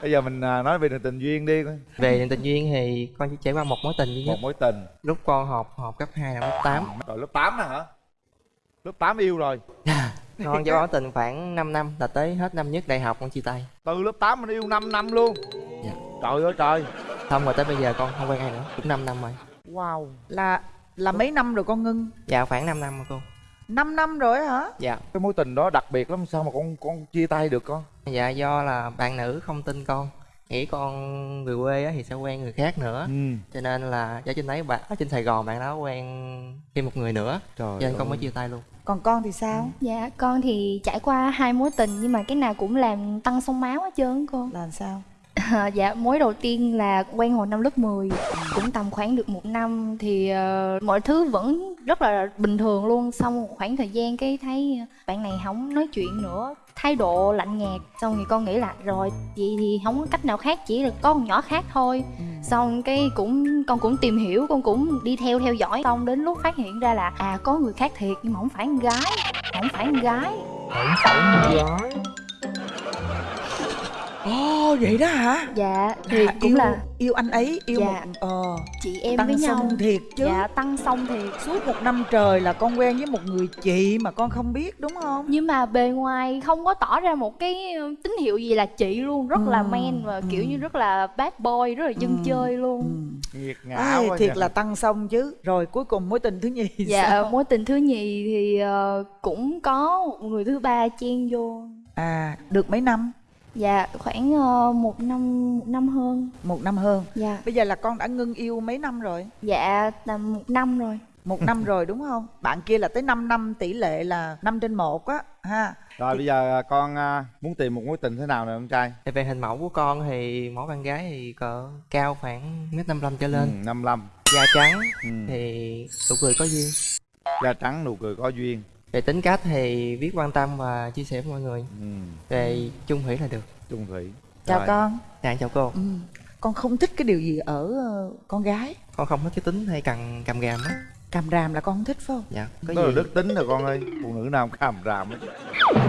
Bây giờ mình à, nói về đường tình duyên đi coi. Về tình duyên thì con chỉ trải qua một mối tình duy nhất. Một mối tình. Lúc con học học cấp 2 là lớp 8 rồi lớp 8 nữa hả? Lớp 8 yêu rồi con qua mối tình khoảng 5 năm là tới hết năm nhất đại học con chia tay. Từ lớp 8 mình yêu 5 năm luôn. Dạ. trời ơi trời. Xong rồi tới bây giờ con không quen ai nữa. Cũng 5 năm rồi. Wow. Là là mấy năm rồi con ngưng? Dạ khoảng 5 năm rồi cô. 5 năm rồi hả? Dạ. Cái mối tình đó đặc biệt lắm sao mà con con chia tay được con? Dạ do là bạn nữ không tin con. Nghĩ con về quê á thì sẽ quen người khác nữa. Ừ. cho nên là ở trên đấy bạn ở trên sài gòn bạn đó quen thêm một người nữa. Trời cho nên con mới ơi. chia tay luôn còn con thì sao? Dạ con thì trải qua hai mối tình nhưng mà cái nào cũng làm tăng sông máu hết trơn cô là sao? À, dạ mối đầu tiên là quen hồi năm lớp 10 cũng tầm khoảng được một năm thì ờ, mọi thứ vẫn rất là bình thường luôn. Xong một khoảng thời gian cái thấy bạn này không nói chuyện nữa thái độ lạnh nhạt. Xong thì con nghĩ là rồi vậy thì không có cách nào khác chỉ là có con nhỏ khác thôi. Xong cái cũng con cũng tìm hiểu con cũng đi theo theo dõi. Xong đến lúc phát hiện ra là à có người khác thiệt nhưng mà không phải con gái không phải con gái. Không phải con gái ồ vậy đó hả? Dạ thì Là cũng yêu, là yêu anh ấy yêu Dạ. một ờ chị em tăng với nhau. Xong thiệt chứ. Dạ tăng xong thiệt. Suốt một năm trời là con quen với một người chị mà con không biết đúng không? Nhưng mà bề ngoài không có tỏ ra một cái ờ, tín hiệu gì là chị luôn. Rất là Ừ, man và kiểu như rất là bad boy rất là dân chơi luôn. nghiệt ngã Ai, quá thiệt nha. là tăng xong chứ. Rồi cuối cùng mối tình thứ nhì dạ sao? mối tình thứ nhì thì ờ, cũng có một người thứ ba chen vô. À được mấy năm dạ khoảng ờ, một năm một năm hơn. Một năm hơn. Dạ. Bây giờ là con đã ngưng yêu mấy năm rồi? Dạ tầm một năm rồi. Một năm rồi đúng không? Bạn kia là tới 5 năm tỷ lệ là 5 trên một á ha. Rồi bây giờ à, con à, muốn tìm một mối tình thế nào nè con trai? Thì về hình mẫu của con thì mẫu bạn gái thì cỡ cao khoảng mét năm trở lên. Ừ, 55 da trắng ừ. thì nụ cười có duyên. Da trắng nụ cười có duyên về tính cách thì biết quan tâm và chia sẻ với mọi người. Ừ. về chung thủy là được. Trung thủy. Chào Rồi. con. Dạ chào cô. Ừ. con không thích cái điều gì ở ờ, con gái. Con không thích cái tính hay cầm cầm gàm á. Càm ràm là con không thích phải không? Dạ có đó là gì? đức tính rồi con ơi. Phụ nữ nào cũng càm ràm hết.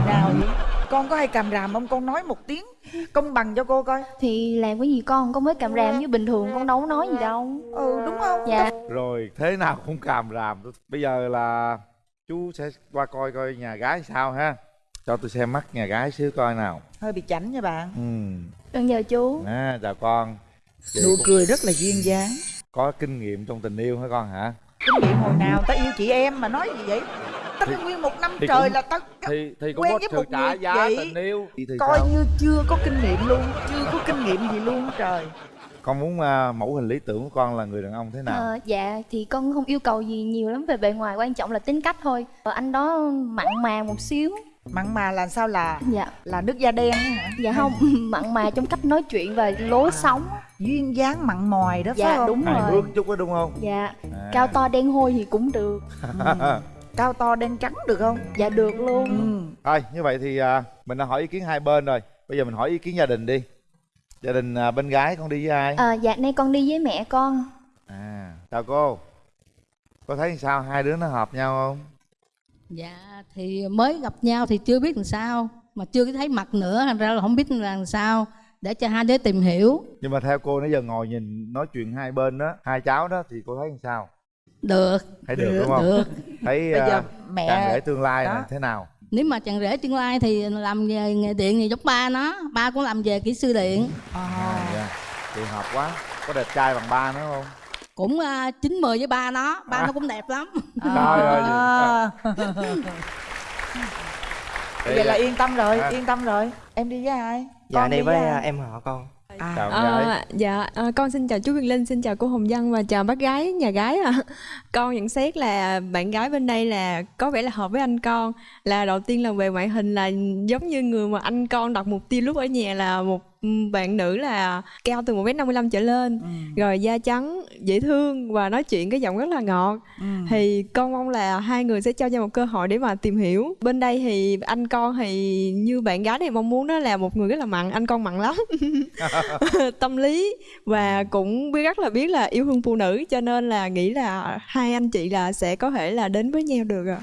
nào vậy? Con có hay càm ràm không? Con nói một tiếng công bằng cho cô coi. Thì làm cái gì con? Con mới cầm ràm như bình thường con đâu có nói gì đâu. Ừ đúng không? Dạ. Rồi thế nào cũng càm ràm. Bây giờ là chú sẽ qua coi coi nhà gái sao ha. Cho tôi xem mắt nhà gái xíu coi nào. Hơi bị chảnh nha bạn. Ừ. Con nhờ chú. À, chào con. Vậy nụ cũng cười rất là duyên dáng. Có kinh nghiệm trong tình yêu hả con hả? Kinh nghiệm hồi nào ta yêu chị em mà nói gì vậy? Ta Thì- nguyên một năm trời cũng- là ta thì thì cũng quen có với một trả người giá vậy. tình yêu. Thì, thì coi sao? như chưa có kinh nghiệm luôn chưa có kinh nghiệm gì luôn trời con muốn à, mẫu hình lý tưởng của con là người đàn ông thế nào? Ờ, dạ thì con không yêu cầu gì nhiều lắm về bề ngoài quan trọng là tính cách thôi. Ờ, anh đó mặn mà một xíu. Mặn mà là sao là dạ. là nước da đen á hả? Dạ không mặn mà trong cách nói chuyện và lối sống. duyên dáng mặn mòi đó phải dạ không? đúng hài rồi. chút đó đúng không? Dạ À. cao to đen hôi thì cũng được. Cao to đen trắng được không? Dạ được luôn. Ừ. thôi như vậy thì à, mình đã hỏi ý kiến hai bên rồi. Bây giờ mình hỏi ý kiến gia đình đi gia đình à, bên gái con đi với ai? Ờ, dạ nay con đi với mẹ con. À chào cô. Cô thấy sao? Hai đứa nó hợp nhau không? Dạ thì mới gặp nhau thì chưa biết làm sao mà chưa có thấy mặt nữa thành ra là không biết là làm sao để cho hai đứa tìm hiểu. Nhưng mà theo cô nãy giờ ngồi nhìn nói chuyện hai bên đó hai cháu đó thì cô thấy làm sao? Được. Thấy được, đúng không? được. Thấy Bây giờ uh, mẹ- rể tương lai Đó. này thế nào nếu mà chàng rể tương lai thì làm về nghề điện thì giống ba nó ba cũng làm về kỹ sư điện à, dạ. thì hợp quá có đẹp trai bằng ba nữa không cũng uh, chín mười với ba nó ba À. nó cũng đẹp lắm Trời ơi. À. vậy là yên tâm rồi À. yên tâm rồi em đi với ai dạ Con đi với ai? à, em họ con à. chào Ờ, dạ ờ, con xin chào chú Quyền Linh, xin chào cô Hồng Dân và chào bác gái nhà gái ạ. Con nhận xét là bạn gái bên đây là có vẻ là hợp với anh con. Là đầu tiên là về ngoại hình là giống như người mà anh con đặt mục tiêu lúc ở nhà là một bạn nữ là cao từ 1m55 trở lên, rồi da trắng, dễ thương và nói chuyện cái giọng rất là ngọt. Ừ. Thì con mong là hai người sẽ cho nhau một cơ hội để mà tìm hiểu. Bên đây thì anh con thì như bạn gái này mong muốn đó là một người rất là mặn, anh con mặn lắm. tâm lý và cũng biết rất là biết là yêu thương phụ nữ cho nên là nghĩ là hai anh chị là sẽ có thể là đến với nhau được ạ.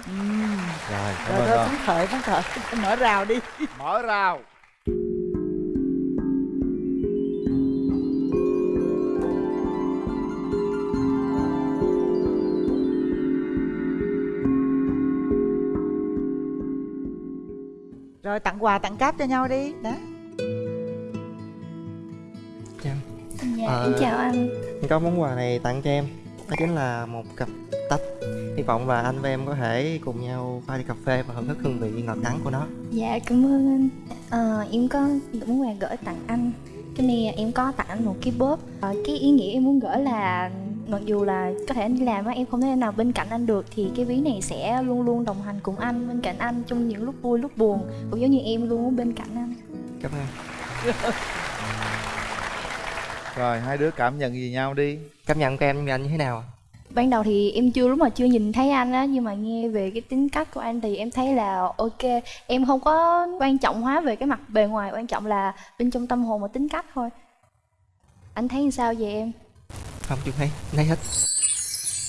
rồi cảm rồi ơn phấn khởi phấn khởi mở rào đi mở rào rồi tặng quà tặng cáp cho nhau đi. Đó. Chào. Dạ, Ờ, em chào anh. có món quà này tặng cho em. Đó chính là một cặp tách. Hy vọng là anh và em có thể cùng nhau pha ly cà phê và thưởng thức hương vị ngọt đắng của nó. Dạ, cảm ơn anh. Ờ, Em có muốn quà gửi tặng anh. Cái này em có tặng anh một cái bóp. Ờ, Cái ý nghĩa em muốn gửi là Mặc dù là có thể anh đi làm á Em không thể nào bên cạnh anh được Thì cái ví này sẽ luôn luôn đồng hành cùng anh Bên cạnh anh trong những lúc vui lúc buồn. Cũng giống như em luôn ở bên cạnh anh. Cảm ơn. Rồi hai đứa cảm nhận gì nhau đi? Cảm nhận của em với anh như thế nào? Ạ? Ban đầu thì em chưa lúc mà chưa nhìn thấy anh á Nhưng mà nghe về cái tính cách của anh thì em thấy là ok. Em không có quan trọng hóa về cái mặt bề ngoài Quan trọng là bên trong tâm hồn và tính cách thôi. Anh thấy như sao về em? Không chú thấy thấy hết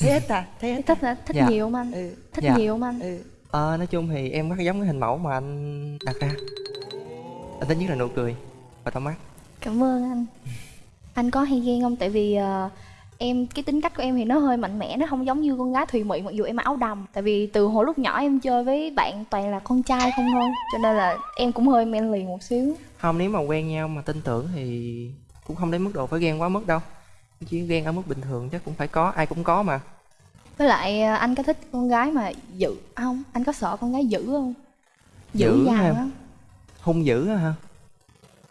thấy hết à thấy hết Thích hả? Thích Dạ. nhiều không anh? ừ. Thích Dạ. nhiều không anh? ừ. Ờ, nói chung thì em rất giống cái hình mẫu mà anh đặt ra Anh thích nhất là nụ cười và tóc mắt Cảm ơn anh Anh có hay ghen không? Tại vì ờ, em cái tính cách của em thì nó hơi mạnh mẽ Nó không giống như con gái thùy mị mặc dù em áo đầm Tại vì từ hồi lúc nhỏ em chơi với bạn toàn là con trai không thôi Cho nên là em cũng hơi men lì một xíu Không, nếu mà quen nhau mà tin tưởng thì cũng không đến mức độ phải ghen quá mức đâu Chỉ ghen ở mức bình thường chắc cũng phải có, ai cũng có mà Với lại ờ, anh có thích con gái mà dữ à, không? Anh có sợ con gái dữ không? Dữ, Dữ dằn á Hung dữ á hả?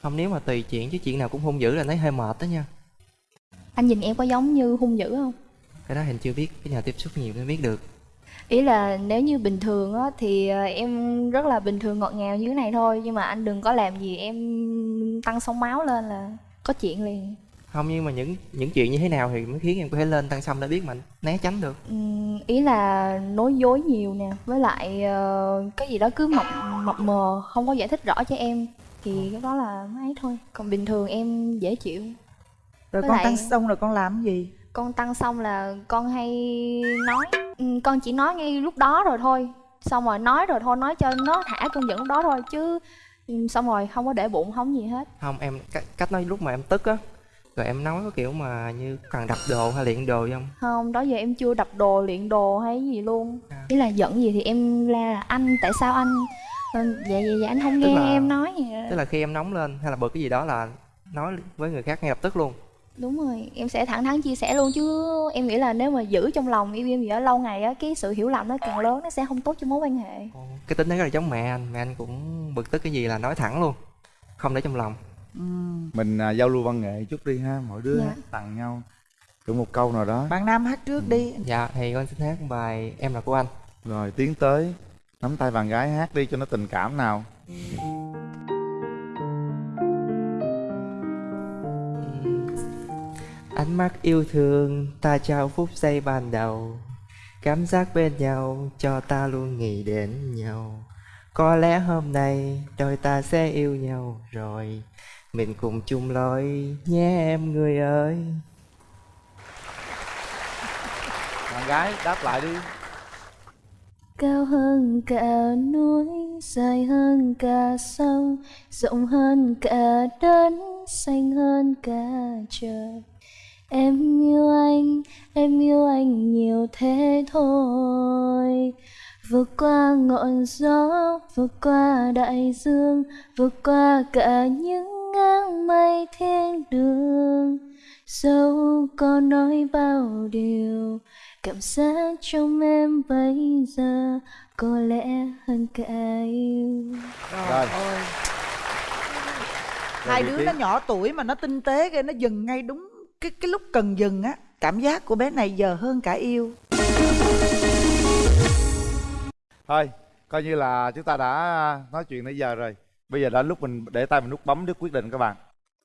Không, nếu mà tùy chuyện chứ chuyện nào cũng hung dữ là thấy hơi mệt đó nha Anh nhìn em có giống như hung dữ không? Cái đó hình chưa biết, cái nào tiếp xúc nhiều mới biết được Ý là nếu như bình thường á thì ờ, em rất là bình thường ngọt ngào như thế này thôi Nhưng mà anh đừng có làm gì em tăng sóng máu lên là có chuyện liền Không, nhưng mà những những chuyện như thế nào thì mới khiến em có thể lên tăng xong để biết mình né tránh được? Ừm, ý là nói dối nhiều nè với lại ờ, cái gì đó cứ mập mập mờ không có giải thích rõ cho em thì cái đó là ấy thôi. Còn bình thường em dễ chịu. Rồi Với con lại- tăng xong rồi con làm gì? Con tăng xong là con hay nói Ừm, con chỉ nói ngay lúc đó rồi thôi. Xong rồi nói rồi thôi nói cho nó thả cơn giận lúc đó thôi chứ ừm, xong rồi không có để bụng không gì hết. Không, em cách, cách nói lúc mà em tức á Rồi em nói có kiểu mà như cần đập đồ hay luyện đồ không? không đó giờ em chưa đập đồ luyện đồ hay gì luôn À. ý là giận gì thì em la là anh tại sao anh dạ dạ dạ anh không Tức nghe là- em nói vậy. Tức là khi em nóng lên hay là bực cái gì đó là nói với người khác ngay lập tức luôn đúng rồi em sẽ thẳng thắn chia sẻ luôn chứ em nghĩ là nếu mà giữ trong lòng yêu em gì đó lâu ngày á cái sự hiểu lầm nó càng lớn nó sẽ không tốt cho mối quan hệ Cái tính đấy rất là giống mẹ anh, mẹ anh cũng bực tức cái gì là nói thẳng luôn Không để trong lòng mình à, giao lưu văn nghệ chút đi ha mỗi đứa Dạ. hát tặng nhau thử một câu nào đó. Bạn nam hát trước đi. Dạ, thì con xin hát bài Em là của anh. Rồi tiến tới nắm tay bạn gái hát đi cho nó tình cảm nào. Ánh mắt yêu thương ta trao phút giây ban đầu. Cảm giác bên nhau cho ta luôn nghĩ đến nhau. Có lẽ hôm nay đôi ta sẽ yêu nhau rồi Mình cùng chung lối nhé em người ơi bạn gái đáp lại đi Cao hơn cả núi, dài hơn cả sông, rộng hơn cả đất, xanh hơn cả trời. Em yêu anh, em yêu anh nhiều thế thôi. Vượt qua ngọn gió, vượt qua đại dương, vượt qua cả những ngang mây thiên đường. Dẫu có nói bao điều, cảm giác trong em bây giờ có lẽ hơn cả yêu. rồi. Hai Rồi, đứa Việt nó nhỏ tuổi mà nó tinh tế kìa nó dừng ngay đúng cái cái lúc cần dừng á cảm giác của bé này giờ hơn cả yêu. Thôi coi như là chúng ta đã nói chuyện nãy giờ rồi bây giờ đã lúc mình để tay mình nút bấm để quyết định các bạn.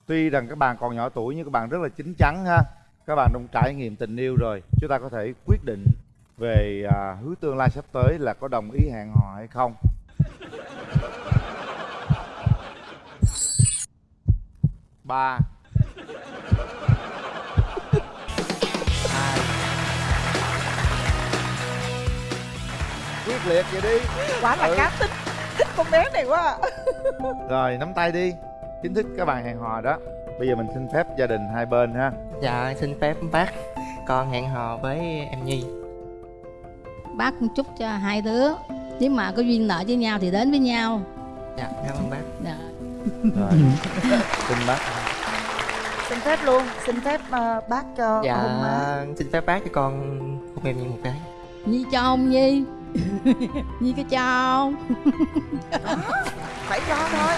Tuy rằng các bạn còn nhỏ tuổi nhưng các bạn rất là chín chắn ha. Các bạn cũng trải nghiệm tình yêu rồi. Chúng ta có thể quyết định về à, hướng tương lai sắp tới là có đồng ý hẹn hò hay không. Ba. Hai quyết liệt vậy đi. Quá là Ừ. cá tính thích con bé này quá à. Rồi nắm tay đi. Chính thức các bạn hẹn hò đó. Bây giờ mình xin phép gia đình hai bên ha. Dạ xin phép bác. Con hẹn hò với em Nhi. Bác chúc cho hai đứa. Nếu mà có duyên nợ với nhau thì đến với nhau. Dạ cảm ơn bác. Dạ. Rồi. Xin bác. Xin phép luôn. Xin phép ờ, bác cho Dạ hôn má. xin phép bác cho con hôn em Nhi một cái nhi cho ông nhi nhi cái cho ông phải cho thôi.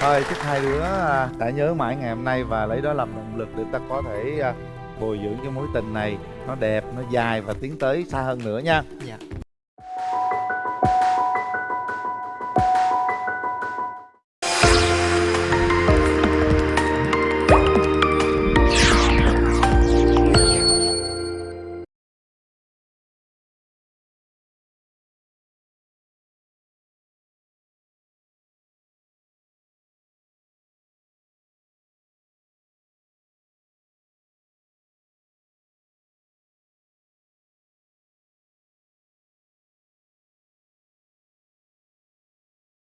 Thôi chúc hai đứa à, đã nhớ mãi ngày hôm nay Và lấy đó làm động lực để ta có thể à, bồi dưỡng cái mối tình này. Nó đẹp, nó dài và tiến tới xa hơn nữa nha. Dạ